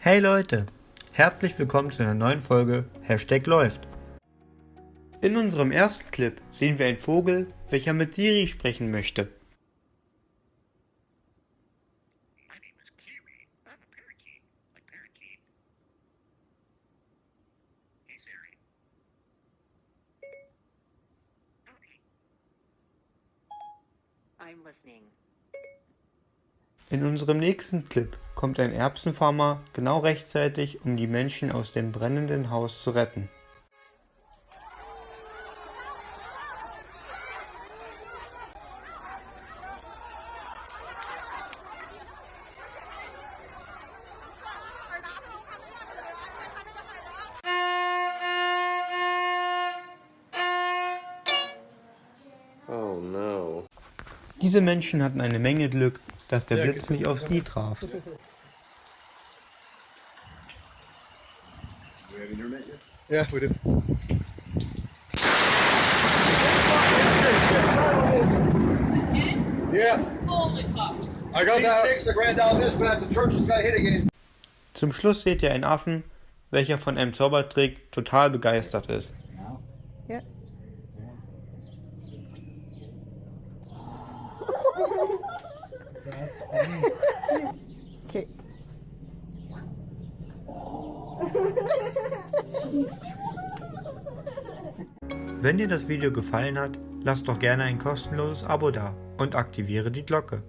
Hey Leute, herzlich willkommen zu einer neuen Folge Hashtag läuft. In unserem ersten Clip sehen wir einen Vogel, welcher mit Siri sprechen möchte. I'm a parakeet, like parakeet. Hey Siri. Howdy. I'm listening. In unserem nächsten Clip kommt ein Erbsenfarmer genau rechtzeitig, um die Menschen aus dem brennenden Haus zu retten. Oh no. Diese Menschen hatten eine Menge Glück, dass der Blitz nicht auf sie traf. Yeah, we do. Yeah. I got that. Six, the grand down this, but the church has got hit again. Zum Schluss seht ihr einen Affen, welcher von einem Zaubertrick total begeistert ist. Ja. Wenn dir das Video gefallen hat, lass doch gerne ein kostenloses Abo da und aktiviere die Glocke.